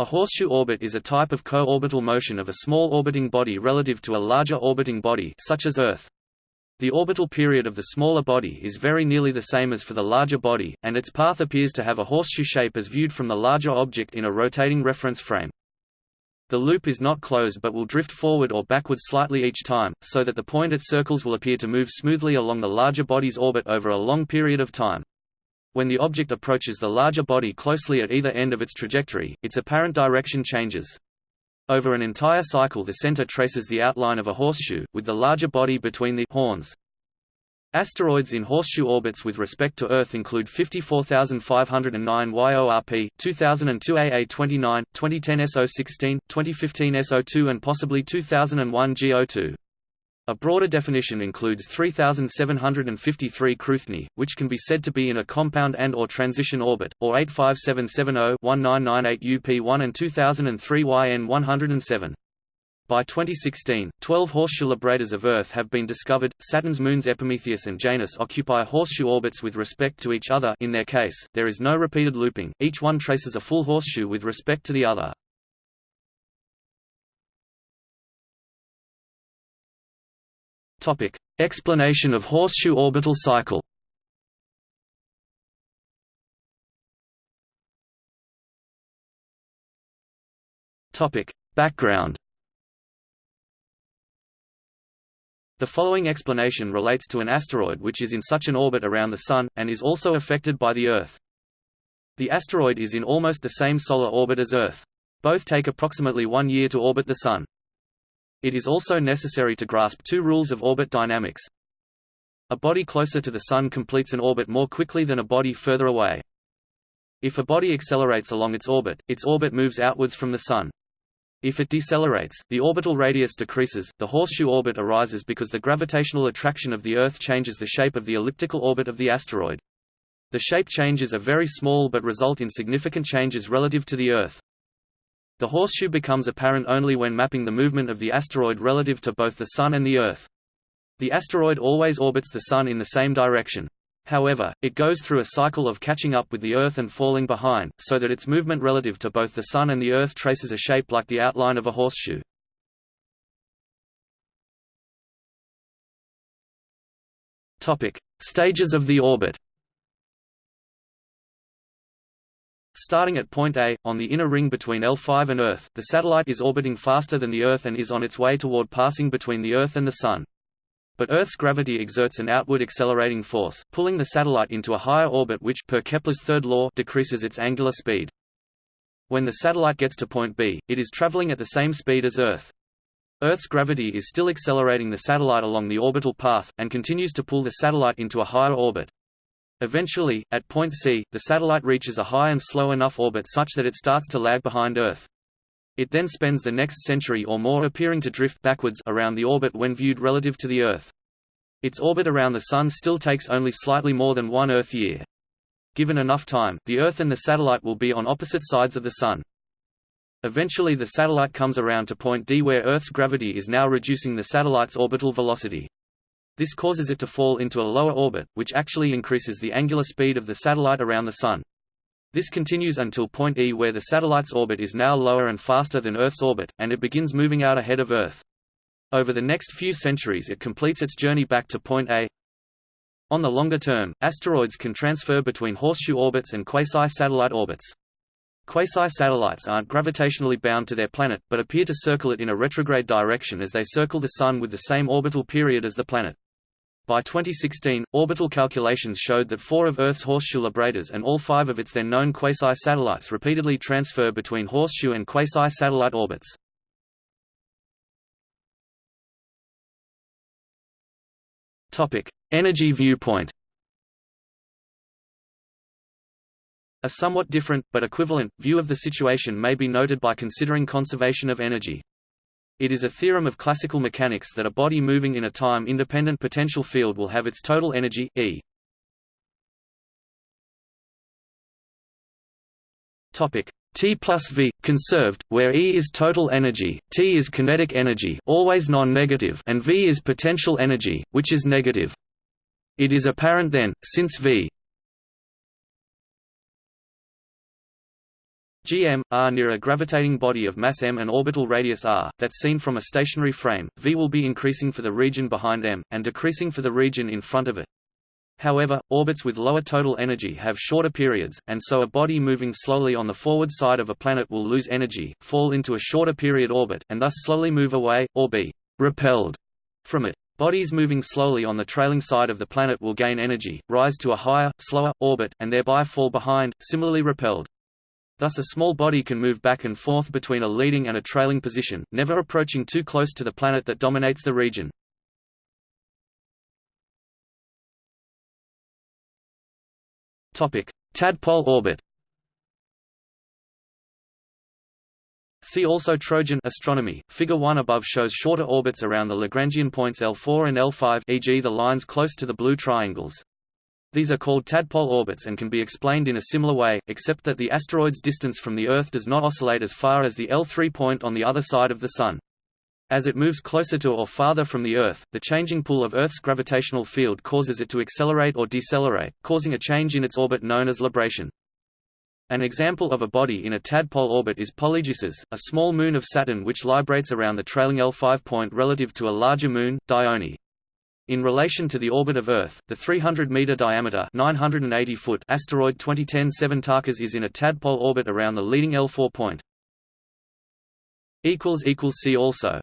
A horseshoe orbit is a type of co-orbital motion of a small orbiting body relative to a larger orbiting body such as Earth. The orbital period of the smaller body is very nearly the same as for the larger body, and its path appears to have a horseshoe shape as viewed from the larger object in a rotating reference frame. The loop is not closed but will drift forward or backward slightly each time, so that the point it circles will appear to move smoothly along the larger body's orbit over a long period of time. When the object approaches the larger body closely at either end of its trajectory, its apparent direction changes. Over an entire cycle the center traces the outline of a horseshoe, with the larger body between the horns. Asteroids in horseshoe orbits with respect to Earth include 54509 YORP, 2002 AA29, 2010 SO16, 2015 SO2 and possibly 2001 GO2. A broader definition includes 3753 Cruithne, which can be said to be in a compound and or transition orbit, or 85770-1998 UP1 and 2003 YN107. By 2016, 12 horseshoe librators of Earth have been discovered. Saturn's moons Epimetheus and Janus occupy horseshoe orbits with respect to each other in their case, there is no repeated looping, each one traces a full horseshoe with respect to the other. Topic: Explanation of horseshoe orbital cycle. Topic: Background. The following explanation relates to an asteroid which is in such an orbit around the Sun, and is also affected by the Earth. The asteroid is in almost the same solar orbit as Earth. Both take approximately one year to orbit the Sun. It is also necessary to grasp two rules of orbit dynamics. A body closer to the Sun completes an orbit more quickly than a body further away. If a body accelerates along its orbit, its orbit moves outwards from the Sun. If it decelerates, the orbital radius decreases. The horseshoe orbit arises because the gravitational attraction of the Earth changes the shape of the elliptical orbit of the asteroid. The shape changes are very small but result in significant changes relative to the Earth. The horseshoe becomes apparent only when mapping the movement of the asteroid relative to both the Sun and the Earth. The asteroid always orbits the Sun in the same direction. However, it goes through a cycle of catching up with the Earth and falling behind, so that its movement relative to both the Sun and the Earth traces a shape like the outline of a horseshoe. Stages of the orbit Starting at point A, on the inner ring between L5 and Earth, the satellite is orbiting faster than the Earth and is on its way toward passing between the Earth and the Sun. But Earth's gravity exerts an outward accelerating force, pulling the satellite into a higher orbit which per Kepler's third law decreases its angular speed. When the satellite gets to point B, it is traveling at the same speed as Earth. Earth's gravity is still accelerating the satellite along the orbital path, and continues to pull the satellite into a higher orbit. Eventually, at point C, the satellite reaches a high and slow enough orbit such that it starts to lag behind Earth. It then spends the next century or more appearing to drift backwards around the orbit when viewed relative to the Earth. Its orbit around the Sun still takes only slightly more than one Earth year. Given enough time, the Earth and the satellite will be on opposite sides of the Sun. Eventually the satellite comes around to point D where Earth's gravity is now reducing the satellite's orbital velocity. This causes it to fall into a lower orbit, which actually increases the angular speed of the satellite around the Sun. This continues until point E where the satellite's orbit is now lower and faster than Earth's orbit, and it begins moving out ahead of Earth. Over the next few centuries it completes its journey back to point A. On the longer term, asteroids can transfer between horseshoe orbits and quasi-satellite orbits. Quasi-satellites aren't gravitationally bound to their planet, but appear to circle it in a retrograde direction as they circle the Sun with the same orbital period as the planet. By 2016, orbital calculations showed that four of Earth's horseshoe librators and all five of its then known quasi-satellites repeatedly transfer between horseshoe and quasi-satellite orbits. Energy viewpoint A somewhat different, but equivalent, view of the situation may be noted by considering conservation of energy. It is a theorem of classical mechanics that a body moving in a time-independent potential field will have its total energy, E. Topic T plus V conserved, where E is total energy, T is kinetic energy, always non-negative, and V is potential energy, which is negative. It is apparent then, since V gm, r near a gravitating body of mass m and orbital radius r, that's seen from a stationary frame, v will be increasing for the region behind m, and decreasing for the region in front of it. However, orbits with lower total energy have shorter periods, and so a body moving slowly on the forward side of a planet will lose energy, fall into a shorter period orbit, and thus slowly move away, or be repelled from it. Bodies moving slowly on the trailing side of the planet will gain energy, rise to a higher, slower, orbit, and thereby fall behind, similarly repelled. Thus a small body can move back and forth between a leading and a trailing position, never approaching too close to the planet that dominates the region. Tadpole orbit. See also Trojan astronomy. Figure 1 above shows shorter orbits around the Lagrangian points L4 and L5 e.g. the lines close to the blue triangles. These are called tadpole orbits and can be explained in a similar way, except that the asteroid's distance from the Earth does not oscillate as far as the L3 point on the other side of the Sun. As it moves closer to or farther from the Earth, the changing pull of Earth's gravitational field causes it to accelerate or decelerate, causing a change in its orbit known as libration. An example of a body in a tadpole orbit is Polydeuces, a small moon of Saturn which librates around the trailing L5 point relative to a larger moon, Dione. In relation to the orbit of Earth, the 300-meter diameter 980 foot asteroid 2010-7 Tarkas is in a tadpole orbit around the leading L4 point. See also